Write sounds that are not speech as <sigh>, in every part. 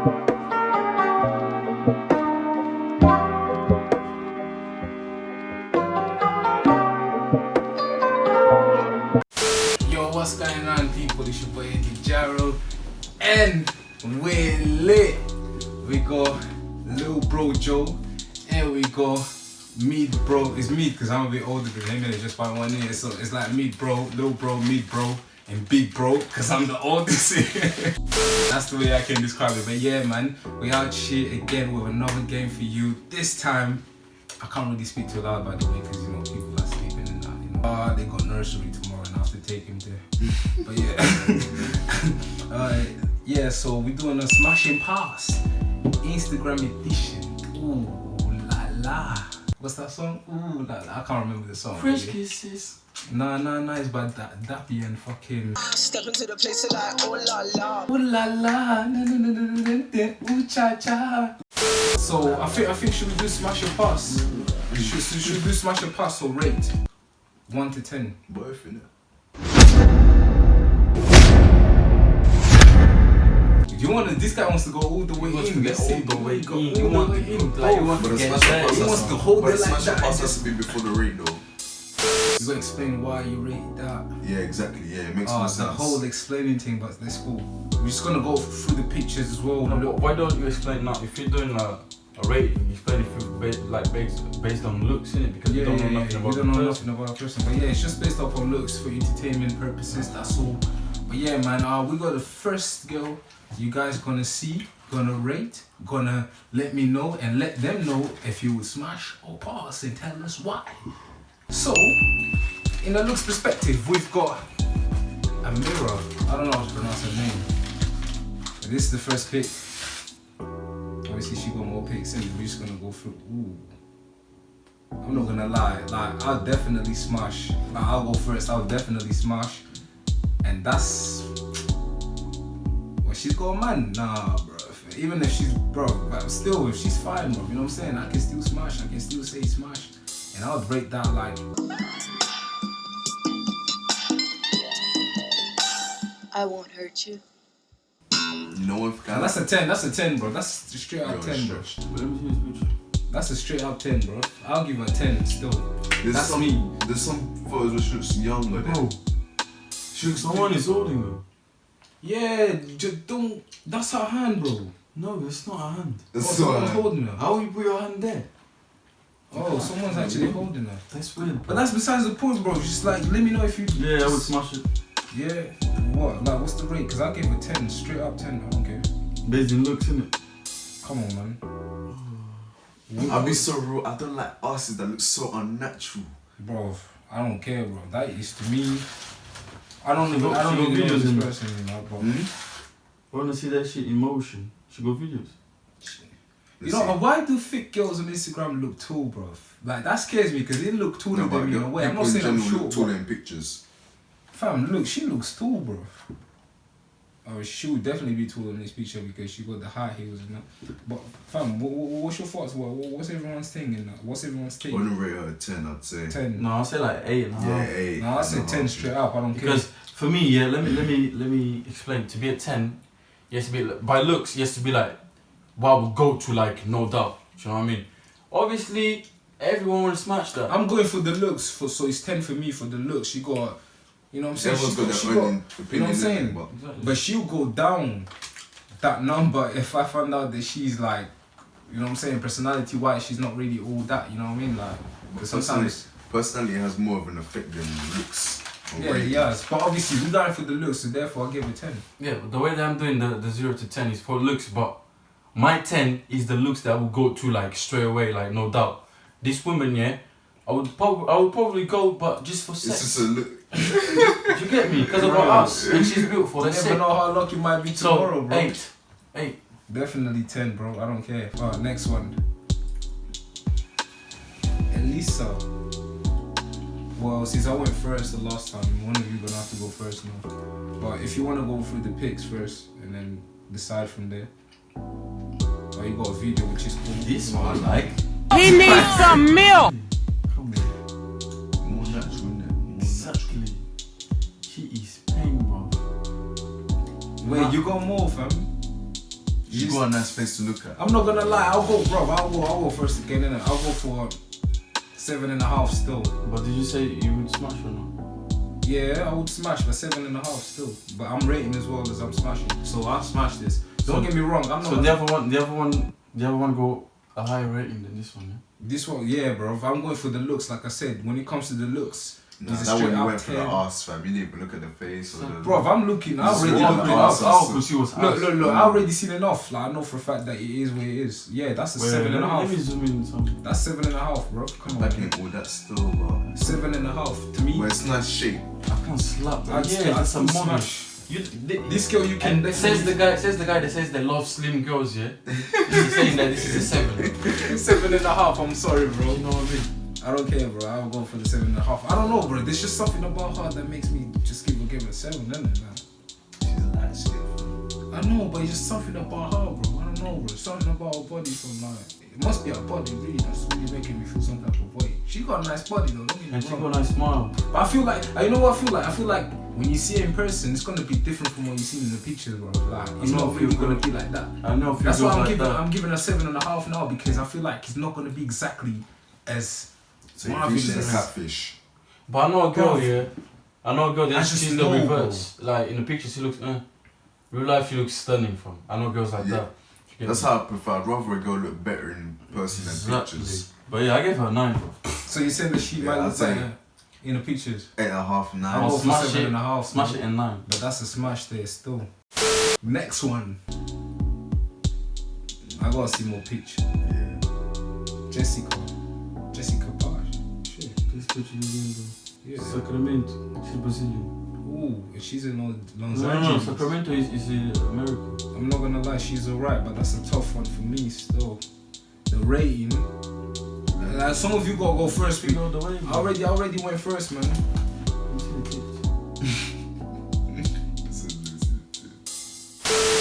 Yo, what's going on, people? It's your boy Eddie Jarrow, and we're lit. We got Lil Bro Joe, and we got Meat Bro. It's Meat because I'm a bit older than him, and it's just by one year. So it's like Meat Bro, Lil Bro, Meat Bro, and Big Bro because I'm the oldest. <laughs> That's the way I can describe it. But yeah, man, we out here again with another game for you. This time, I can't really speak too loud by the way because you know people are sleeping and that. You know, uh, they got nursery tomorrow and I have to take him there. <laughs> but yeah, <laughs> uh, yeah. So we're doing a smashing pass, Instagram edition. Ooh la la. What's that song? Ooh la la. I can't remember the song. Fresh really. kisses. Nah, nah, nah. It's by da- Dappy and fucking. Step into the place and like, oh la la. Ooh la la, na na na na na na, ooh cha cha. So I think I think should we do smash your pass? Should, should, should we do smash your pass or rate? One to ten. Both in it. You want to? This guy wants to go all the way wants in. get Let's see. all the way Go in. all the want- way in. like, he Oh, But to the get smash there. pass He has wants to- to hold it the like smash that pass has to be before the rate though. You gotta explain why you rate that. Yeah, exactly. Yeah, it makes Oh, more the whole explaining thing, but that's cool. We're just gonna go through the pictures as well. No, but why don't you explain now? If you're doing a, a rating, you explain if you ba- like based based on looks in it because Yeah, you don't yeah, know yeah, nothing you about don't know person. nothing about a person. But yeah, it's just based off on looks for entertainment purposes. That's all. But yeah, man, uh, we got the first girl. You guys gonna see, gonna rate, gonna let me know, and let them know if you would smash or pass, and tell us why. So, in a looks perspective, we've got a mirror. I don't know how to pronounce her name. But this is the first pick. Obviously, she got more picks, and we're just gonna go through. Ooh. I'm not gonna lie, like I'll definitely smash. Like, I'll go first. I'll definitely smash, and that's well, she's got a man. Nah, bro. Even if she's bro, but still, if she's fine, bro, you know what I'm saying? I can still smash. I can still say smash, and I'll break that like. I won't hurt you. No know what? And that's a ten. That's a ten, bro. That's a straight out Yo, ten, bro. stretched. But let me see this picture. That's a straight out ten, bro. I'll give her a ten still. There's That's some, me. There's some photos where she looks younger. Bro, Then. She looks someone is holding her. yeah, just don't. That's her hand, bro. No, it's not a hand. Oh, That's someone's so. holding her. How you put your hand there? Oh, someone's actually holding her. That's weird. But that's besides the point, bro. Just like, let me know if you. yeah, I would smash it Yeah. What? Like, what's the rate? Because I gave it 10, straight up 10. I don't care. based in looks in it. Come on, man. I'll be so real. I don't like asses that look so unnatural. Bro, I don't care, bro. That is to me. I don't even. got- I don't she got even know videos this in- person, you know, bro. Hmm? Wanna see that shit in motion? She got videos. You know, why do thick girls on Instagram look tall, bro? Like, that scares me because they look taller no, than me in. I'm not saying I'm people in general short, look taller but in pictures. fam, look, she looks tall, bro. Oh, she would definitely be taller in this picture because she got the high heels and that. But fam, what, what, what's your thoughts? What, what- what's everyone's thing in that? What's everyone's I take? wouldn't rate her a 10, I'd say. Ten. No, I'll say like eight and a half. Yeah, 8. No, I said ten straight up. I don't Because care. Because for me, yeah, let me let me let me explain. To be a ten, you have to be by looks. You have to be like, what I would go to like no doubt. Do you know what I mean? Obviously, everyone will smash that. I'm going for the looks. For so it's ten for me for the looks. She got, you know what I'm saying. Everyone's She got she their own opinion. you know what I'm saying? But Exactly. But she'll go down that number if I find out that she's like, you know what I'm saying, personality wise, she's not really all that. You know what I mean? Like, because sometimes. personally, it has more of an effect than looks. Yeah, rating. yes, but obviously we going for the looks, so therefore I give it ten. yeah, but the way that I'm doing the, the zero to ten is for looks, but my ten is the looks that will go to like straight away, like no doubt. This woman, yeah, I would probably I would probably go, but just for It's sex. just a look. Do you get me? Because of her ass, and she's beautiful. You That's never it. know how lucky you might be tomorrow, So bro. eight, eight. Definitely 10, bro. I don't care. Alright, next one. Elisa. Well, since I went first the last time, one of you gonna have to go first now. But if you wanna go through the picks first and then decide from there. Or you got a video which is cool. This one I like. He needs some milk. She is paying, you got more, fam? You got a nice face to look at. I'm not gonna lie, I'll go, bro. I'll go. I'll go first again, innit? I'll go for seven and a half still. But did you say you would smash or not? Yeah, I would smash, but seven and a half still. But I'm rating as well as I'm smashing, so I'll smash this. Don't So- get me wrong, I'm not. So the other one, the other one, the other one go a higher rating than this one. Yeah? This one, yeah, bro. I'm going for the looks, like I said, when it comes to the looks, Nah, that straight one you out went for the 10. arse, fam. You didn't even look at the face or the. Bro, if I'm looking, I This already what looked I'm it asking. up. I'll see what's Look, look, look, I already seen enough. Like I know for a fact that it is what it is. Yeah, that's a Wait, seven and a let, half. let me zoom in some. That's seven and a half, bro. Come on, Back man. in all that still, bro. seven and a half to me. But it's nice shape. I can't slap. I'd yeah, that's a still smash. You, th- This girl, you can and says the guy says the guy that says they love slim girls. Yeah, he's saying that this is a seven. <laughs> seven and a half. I'm sorry, bro. You know what I mean? I don't care, bro. I'll go for the seven and a half. I don't know, bro. There's just something about her that makes me just give a give a seven, isn't it, man? She's a light skin. I know, but it's just something about her, bro. I don't know, bro. Something about her body from like it must be her body, really. That's really making me feel some type of way. She got a nice body though. Don't And she got a nice smile. But I feel like, you know what I feel like? I feel like when you see it in person, it's gonna be different from what you see in the pictures, bro. Like, it's not really gonna be like that. I know That's why I'm like giving, that. I'm giving a seven and a half now because I feel like it's not gonna be exactly as So you think she's a catfish. But I know a girl, Bro. yeah. I know a girl I that just she's the know, reverse. Like in the picture, she looks. Uh, real life, she looks stunning. From I know girls like Yeah. that. You That's how I prefer. I'd rather a girl look better in person than pictures. But yeah, I gave her a nine. Bro. So you're saying that she Yeah, might I'd look say- better in the pictures? Eight and a half, nine. I'll I'll go for smash seven it. and a half. Smash man. it in nine. But that's a smash there still. Next one. I gotta see more pictures. Yeah. Jessica. Jessica Page. Shit. This picture is in Yeah. Sacramento. She's Brazilian. Ooh, she's in Los Los No, no, no. Sacramento is, is in America. I'm not gonna lie, she's alright, but that's a tough one for me still. The rating. Uh, some of you gotta go first. You We the way. I already, I already went first, man.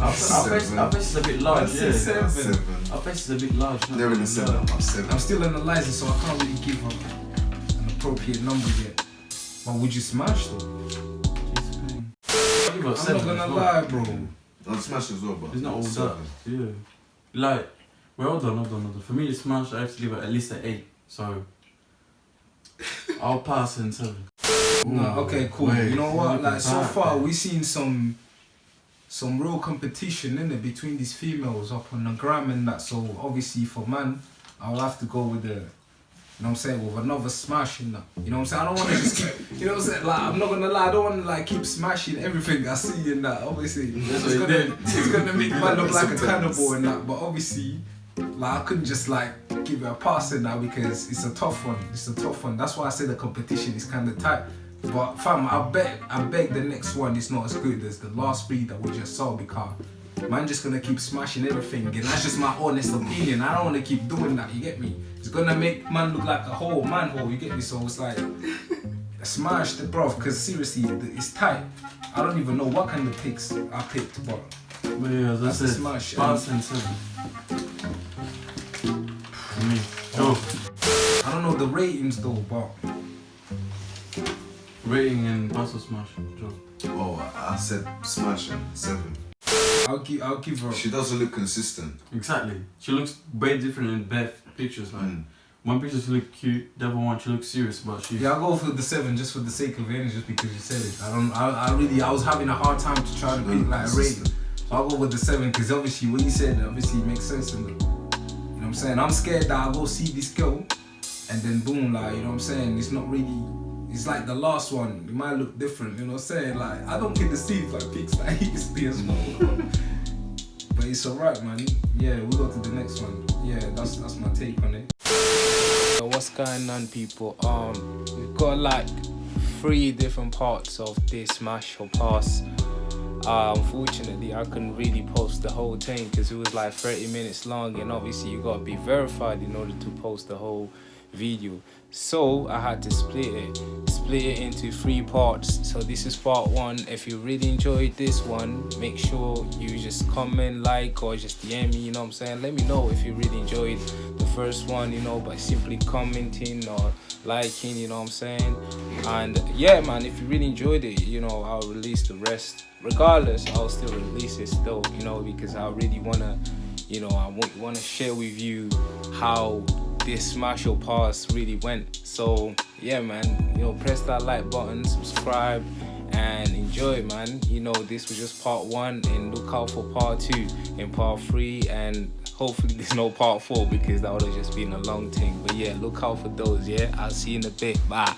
Our face, our face is a bit large. I'd say Yeah. seven. Seven. Our face is a bit large. not They're in gonna the seven. lie. I'm at seven. I'm still analyzing, so I can't really give her an appropriate number yet. But would you smash though? I'll give her a I'm not gonna well. lie, bro. I'll smash as well, but It's not all that. Yeah. Like, well hold on, hold on, hold on. For me to smash, I have to give it at least an eight. So, I'll pass in seven. No, okay, cool. Wait, you know what? Like so that, far, man. we seen some some real competition in it between these females up on the gram and that. So obviously for man, I'll have to go with the. You know what I'm saying? With another smash in that. You know what I'm saying? I don't want to just keep. You know what I'm saying? Like I'm not gonna lie. I don't want to like keep smashing everything I see in that. Obviously, That's it's gonna it's <laughs> gonna make man look like a cannibal and that. But obviously, like I couldn't just like give it a pass in that because it's a tough one. It's a tough one. That's why I say the competition is kind of tight. But fam, I bet I beg the next one is not as good as the last three that we just saw because man just gonna keep smashing everything and that's just my honest opinion. I don't wanna keep doing that, you get me? It's gonna make man look like a whole manhole, you get me? So it's like <laughs> smash the bro, cause seriously it's tight. I don't even know what kind of picks I picked, but But yeah, as I That's a smash, pass and seven. For me. Joe, I don't know the ratings though, but rating and pass smash. Joe. Oh, I said smash and seven. I'll give I'll give her She doesn't look consistent. Exactly. She looks way different in both pictures. Like, Mm. one picture she look cute, the other one she looks serious, but she. Yeah, I'll go for the seven just for the sake of it, just because you said it. I don't. I, I really. I was having a hard time to try to pick like a rating. So I'll go with the seven because obviously what you said obviously makes sense in it. You know what I'm saying? I'm scared that I'll go see this girl and then boom, like, you know what I'm saying? It's not really. It's like the last one. It might look different. You know what I'm saying? Like I don't get see like pics <laughs> like he used to as well. but it's alright, man. Yeah, we go to the next one. Yeah, that's that's my take on it. So what's going on people um we've got like three different parts of this smash or pass uh, unfortunately I couldn't really post the whole thing because it was like 30 minutes long and obviously you got to be verified in order to post the whole video. So I had to split it split it into three parts. So this is part one. If you really enjoyed this one make sure you just comment like or just DM me you know what I'm saying? Let me know if you really enjoyed the first one you know by simply commenting or liking you know what I'm saying? And yeah, man, if you really enjoyed it, you know, I'll release the rest. Regardless, I'll still release it still, you know, because I really wanna, you know, I want wanna share with you how this martial pass really went. So yeah, man, you know, press that like button, subscribe, and enjoy, man. You know, this was just part one, and look out for part two and part three, and hopefully <laughs> there's no part four because that would have just been a long thing. But yeah, look out for those. Yeah, I'll see you in a bit. Bye.